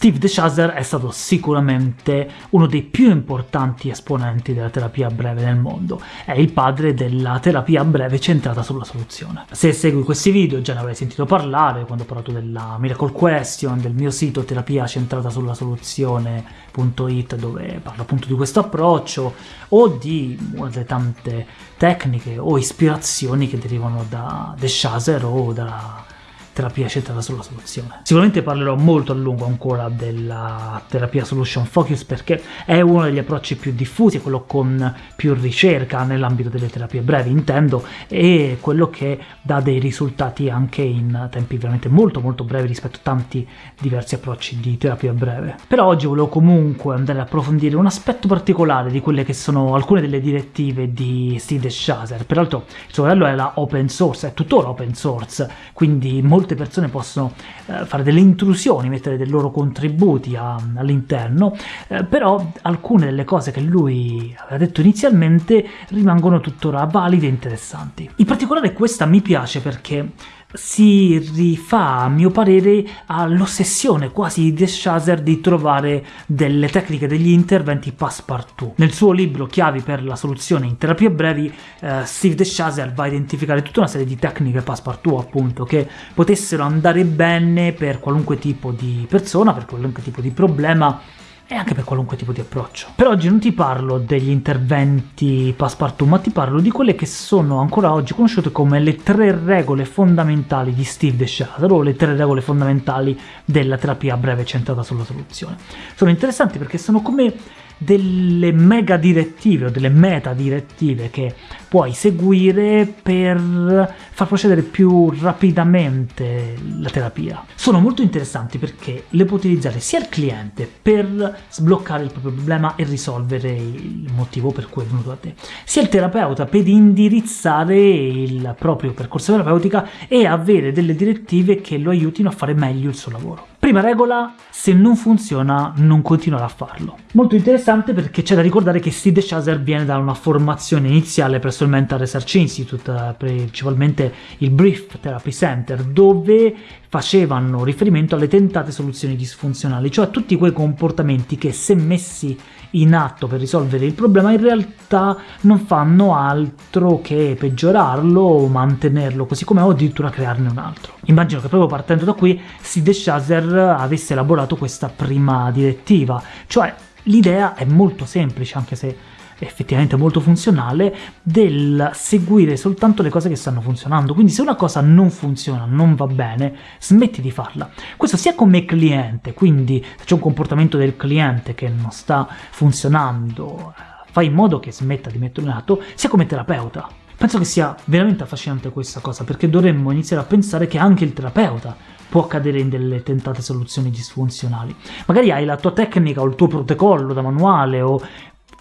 Steve DeShazer è stato sicuramente uno dei più importanti esponenti della terapia breve nel mondo, è il padre della terapia breve centrata sulla soluzione. Se segui questi video già ne avrai sentito parlare quando ho parlato della Miracle Question, del mio sito terapia centrata sulla soluzione.it dove parlo appunto di questo approccio, o di una delle tante tecniche o ispirazioni che derivano da DeShazer o da terapia centrata sulla soluzione. Sicuramente parlerò molto a lungo ancora della terapia solution focus perché è uno degli approcci più diffusi, quello con più ricerca nell'ambito delle terapie brevi, intendo, e quello che dà dei risultati anche in tempi veramente molto molto brevi rispetto a tanti diversi approcci di terapia breve. Però oggi volevo comunque andare a approfondire un aspetto particolare di quelle che sono alcune delle direttive di Steve DeShazer, peraltro il suo modello la open source, è tuttora open source, quindi molto molte persone possono eh, fare delle intrusioni, mettere dei loro contributi all'interno, eh, però alcune delle cose che lui aveva detto inizialmente rimangono tuttora valide e interessanti. In particolare questa mi piace perché si rifà, a mio parere, all'ossessione quasi di Deschazer di trovare delle tecniche, degli interventi passepartout. Nel suo libro Chiavi per la soluzione in terapie brevi, eh, Steve Deschazer va a identificare tutta una serie di tecniche passepartout, appunto, che potessero andare bene per qualunque tipo di persona, per qualunque tipo di problema, e anche per qualunque tipo di approccio. Per oggi non ti parlo degli interventi passepartout, ma ti parlo di quelle che sono ancora oggi conosciute come le tre regole fondamentali di Steve DeShazer, o le tre regole fondamentali della terapia breve centrata sulla soluzione. Sono interessanti perché sono come delle mega direttive o delle meta direttive che puoi seguire per far procedere più rapidamente la terapia. Sono molto interessanti perché le può utilizzare sia il cliente per sbloccare il proprio problema e risolvere il motivo per cui è venuto a te, sia il terapeuta per indirizzare il proprio percorso terapeutico e avere delle direttive che lo aiutino a fare meglio il suo lavoro. Prima regola, se non funziona non continuare a farlo. Molto interessante perché c'è da ricordare che Steve Chaser viene da una formazione iniziale presso il Mental Research Institute, eh, principalmente il Brief Therapy Center, dove facevano riferimento alle tentate soluzioni disfunzionali, cioè a tutti quei comportamenti che se messi in atto per risolvere il problema in realtà non fanno altro che peggiorarlo o mantenerlo così com'è o addirittura crearne un altro. Immagino che proprio partendo da qui Sid Shazer avesse elaborato questa prima direttiva, cioè l'idea è molto semplice anche se effettivamente molto funzionale del seguire soltanto le cose che stanno funzionando. Quindi se una cosa non funziona, non va bene, smetti di farla. Questo sia come cliente, quindi se c'è un comportamento del cliente che non sta funzionando, fai in modo che smetta di metterlo in atto, sia come terapeuta. Penso che sia veramente affascinante questa cosa, perché dovremmo iniziare a pensare che anche il terapeuta può cadere in delle tentate soluzioni disfunzionali. Magari hai la tua tecnica o il tuo protocollo da manuale o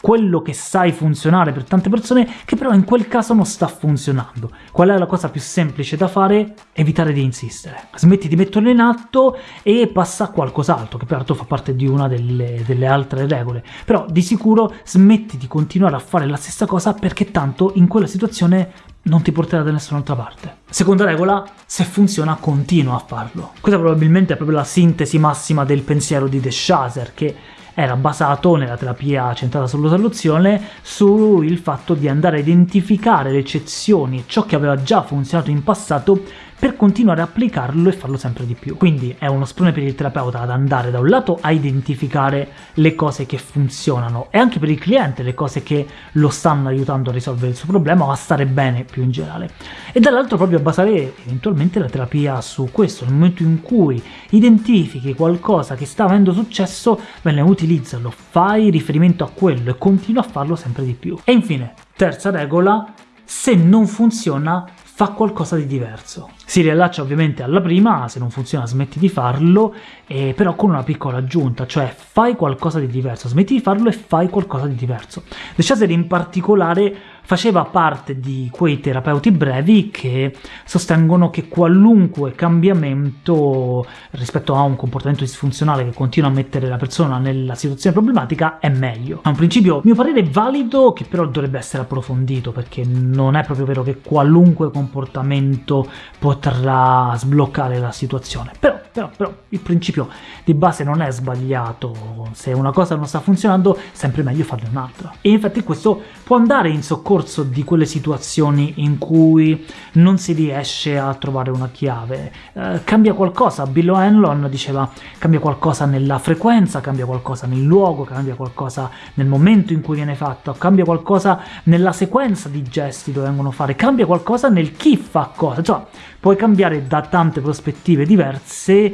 quello che sai funzionare per tante persone che però in quel caso non sta funzionando. Qual è la cosa più semplice da fare? Evitare di insistere. Smetti di metterlo in atto e passa a qualcos'altro, che peraltro fa parte di una delle, delle altre regole. Però di sicuro smetti di continuare a fare la stessa cosa perché tanto in quella situazione non ti porterà da nessun'altra parte. Seconda regola, se funziona continua a farlo. Questa probabilmente è proprio la sintesi massima del pensiero di De Shazer, che era basato nella terapia centrata sulla soluzione sul fatto di andare a identificare le eccezioni e ciò che aveva già funzionato in passato per continuare a applicarlo e farlo sempre di più. Quindi è uno sprone per il terapeuta ad andare da un lato a identificare le cose che funzionano e anche per il cliente le cose che lo stanno aiutando a risolvere il suo problema o a stare bene più in generale. E dall'altro proprio a basare eventualmente la terapia su questo, nel momento in cui identifichi qualcosa che sta avendo successo, bene, utilizzalo, fai riferimento a quello e continua a farlo sempre di più. E infine, terza regola, se non funziona fa qualcosa di diverso. Si riallaccia ovviamente alla prima, se non funziona smetti di farlo, eh, però con una piccola aggiunta, cioè fai qualcosa di diverso, smetti di farlo e fai qualcosa di diverso. De Chaser in particolare faceva parte di quei terapeuti brevi che sostengono che qualunque cambiamento rispetto a un comportamento disfunzionale che continua a mettere la persona nella situazione problematica è meglio. È un principio, a mio parere, valido che però dovrebbe essere approfondito perché non è proprio vero che qualunque comportamento potrà sbloccare la situazione. Però, però, però il principio di base non è sbagliato, se una cosa non sta funzionando sempre meglio farne un'altra. E infatti questo può andare in soccorso di quelle situazioni in cui non si riesce a trovare una chiave. Eh, cambia qualcosa, Bill O'Hanlon diceva cambia qualcosa nella frequenza, cambia qualcosa nel luogo, cambia qualcosa nel momento in cui viene fatto, cambia qualcosa nella sequenza di gesti che vengono fare, cambia qualcosa nel chi fa cosa, cioè puoi cambiare da tante prospettive diverse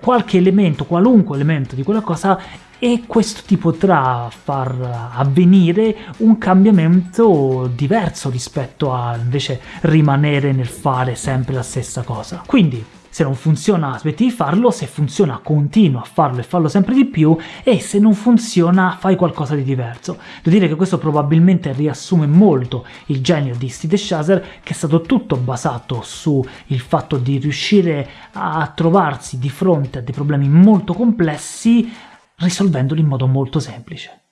qualche elemento, qualunque elemento di quella cosa e questo ti potrà far avvenire un cambiamento diverso rispetto a invece rimanere nel fare sempre la stessa cosa. Quindi se non funziona smetti di farlo, se funziona continua a farlo e farlo sempre di più, e se non funziona fai qualcosa di diverso. Devo dire che questo probabilmente riassume molto il genio di Steve Shazer, che è stato tutto basato sul fatto di riuscire a trovarsi di fronte a dei problemi molto complessi risolvendoli in modo molto semplice.